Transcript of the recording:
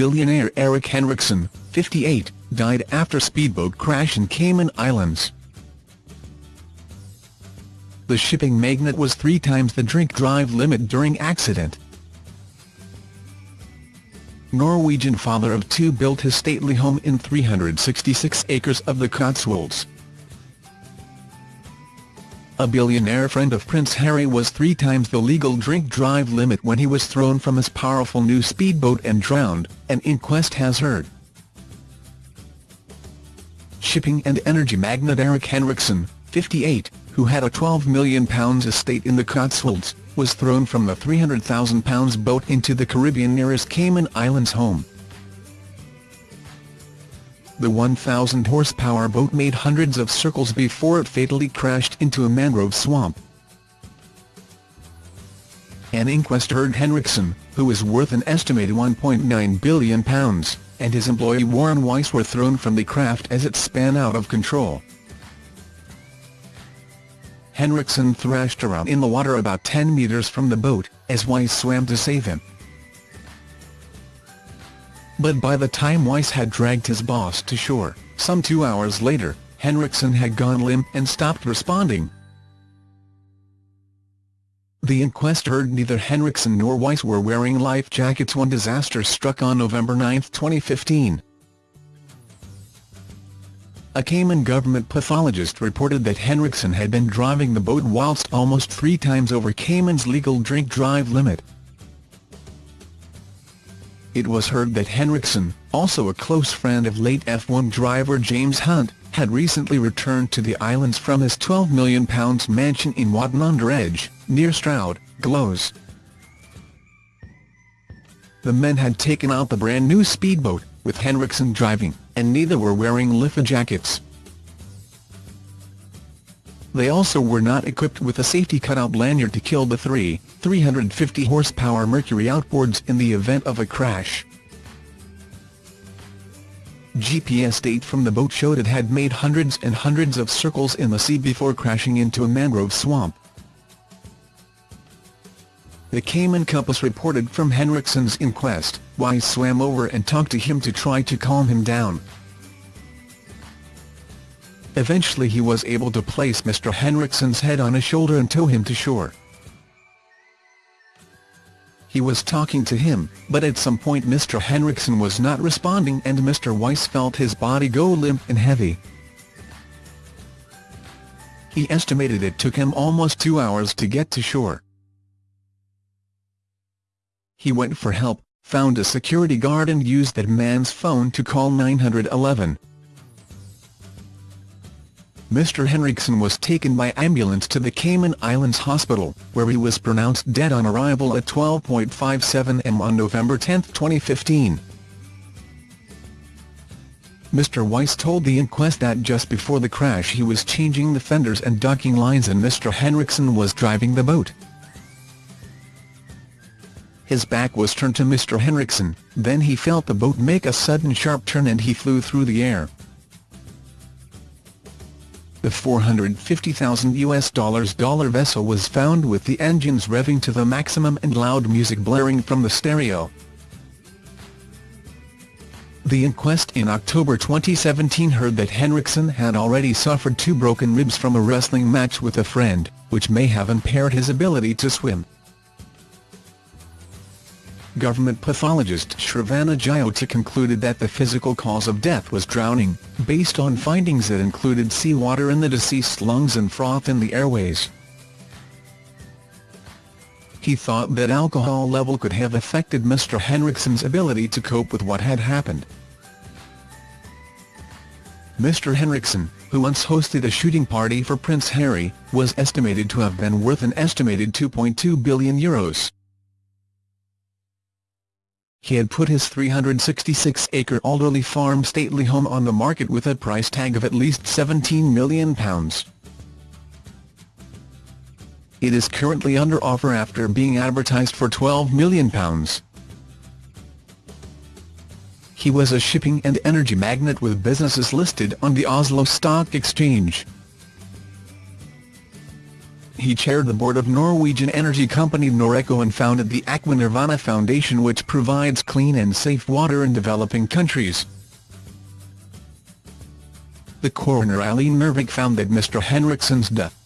Billionaire Erik Henriksen, 58, died after speedboat crash in Cayman Islands. The shipping magnate was three times the drink-drive limit during accident. Norwegian father of two built his stately home in 366 acres of the Cotswolds. A billionaire friend of Prince Harry was three times the legal drink-drive limit when he was thrown from his powerful new speedboat and drowned, an inquest has heard. Shipping and energy magnate Erik Henriksen, 58, who had a £12 million estate in the Cotswolds, was thrown from the £300,000 boat into the Caribbean nearest Cayman Islands home. The 1,000-horsepower boat made hundreds of circles before it fatally crashed into a mangrove swamp. An inquest heard Henriksen, who is worth an estimated £1.9 billion, and his employee Warren Weiss were thrown from the craft as it span out of control. Henriksen thrashed around in the water about 10 metres from the boat, as Weiss swam to save him. But by the time Weiss had dragged his boss to shore, some two hours later, Henriksen had gone limp and stopped responding. The inquest heard neither Henriksen nor Weiss were wearing life jackets when disaster struck on November 9, 2015. A Cayman government pathologist reported that Henriksen had been driving the boat whilst almost three times over Cayman's legal drink-drive limit. It was heard that Henriksen, also a close friend of late F1 driver James Hunt, had recently returned to the islands from his £12 million mansion in Wotton-under-Edge, near Stroud, Glos. The men had taken out the brand-new speedboat, with Henriksen driving, and neither were wearing life jackets. They also were not equipped with a safety cutout lanyard to kill the three 350 horsepower Mercury outboards in the event of a crash. GPS data from the boat showed it had made hundreds and hundreds of circles in the sea before crashing into a mangrove swamp. The Cayman Compass reported from Henriksen's inquest, Weiss swam over and talked to him to try to calm him down. Eventually he was able to place Mr. Henriksen's head on his shoulder and tow him to shore. He was talking to him, but at some point Mr. Henriksen was not responding and Mr. Weiss felt his body go limp and heavy. He estimated it took him almost two hours to get to shore. He went for help, found a security guard and used that man's phone to call 911. Mr. Henriksen was taken by ambulance to the Cayman Islands Hospital, where he was pronounced dead on arrival at 12.57 am on November 10, 2015. Mr. Weiss told the inquest that just before the crash he was changing the fenders and docking lines and Mr. Henriksen was driving the boat. His back was turned to Mr. Henriksen, then he felt the boat make a sudden sharp turn and he flew through the air. The 450,000 US dollars dollar vessel was found with the engines revving to the maximum and loud music blaring from the stereo. The inquest in October 2017 heard that Henriksen had already suffered two broken ribs from a wrestling match with a friend, which may have impaired his ability to swim government pathologist Shravana Jyoti concluded that the physical cause of death was drowning, based on findings that included seawater in the deceased's lungs and froth in the airways. He thought that alcohol level could have affected Mr. Henriksen's ability to cope with what had happened. Mr. Henriksen, who once hosted a shooting party for Prince Harry, was estimated to have been worth an estimated €2.2 billion. Euros. He had put his 366-acre Alderley Farm stately home on the market with a price tag of at least £17 million. It is currently under offer after being advertised for £12 million. He was a shipping and energy magnate with businesses listed on the Oslo Stock Exchange. He chaired the board of Norwegian energy company Noreco and founded the Aqua Nirvana Foundation which provides clean and safe water in developing countries. The coroner Eileen Nervik found that Mr Henriksen's death